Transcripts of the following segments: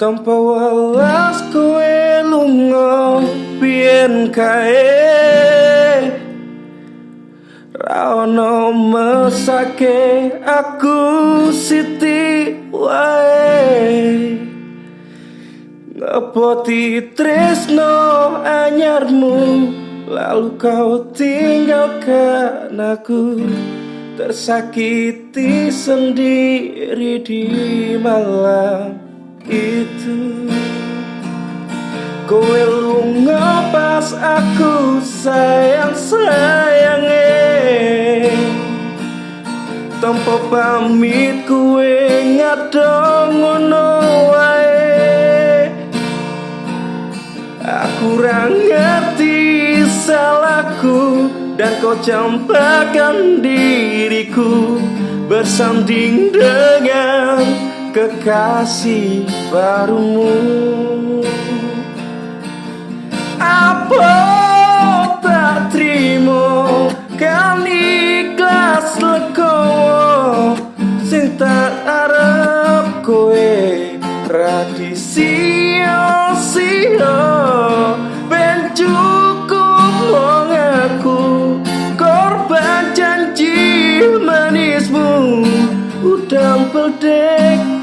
tanpa welas kowe lunga biyen kae. Rano mesake aku siti wae. Ngepoti tresno anyarmu Lalu kau tinggalkan aku? Tersakiti sendiri di malam itu. Kowe lunga pas aku sayang sayange Tanpa pamit kowe ngadong ngono wae. Aku kurang ngerti salahku dan kau campakkan diriku bersanding dengan kekasih barumu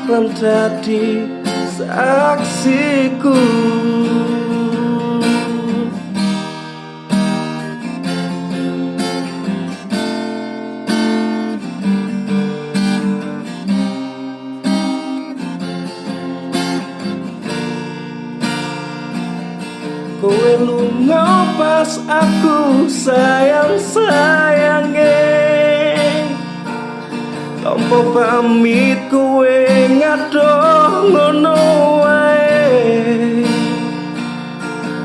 tadi saksiku. Kowe lunga pas aku sayang sayange Tanpa pamit kowe ngadoh ngono wae?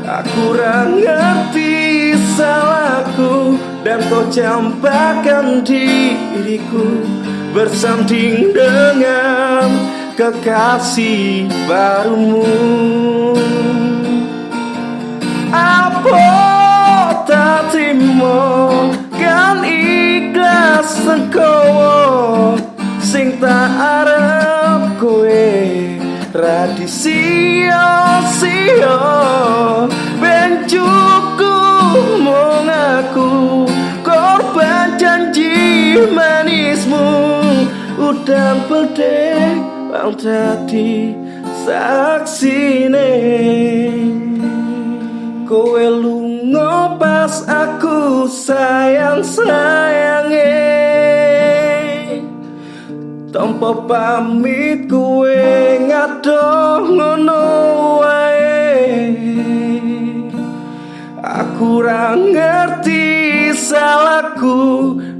Aku ora ngerti salahku dan kau campakkan diriku bersanding dengan kekasih barumu. Apa tak terima udah pedek bang tadi saksine. Kowe lunga pas aku sayang sayange Tanpa pamit kowe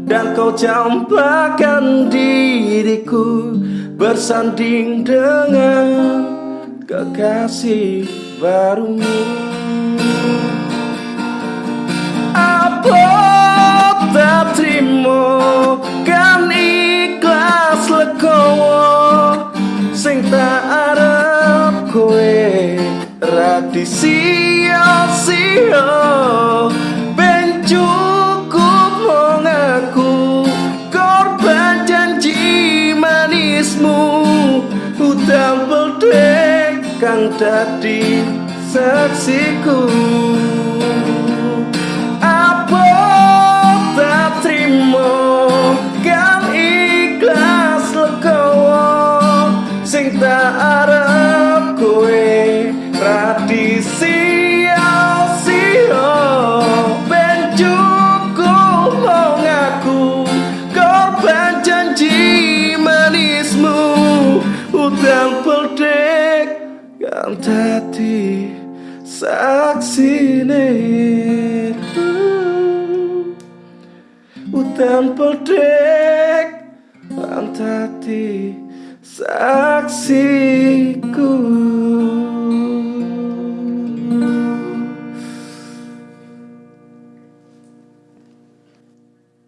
dan kau campakkan diriku bersanding dengan kekasih barumu. Apa tak terima kan ikhlas legowo sing tak arep kowe radisia utang peldek kang dadi saksiku. Apa tak terima kan ikhlas legowo? Sing tak arep kowe radisia sia tadi saksine Utan peldek Antati saksiku